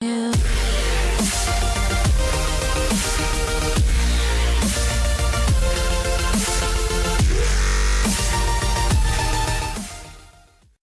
Yeah.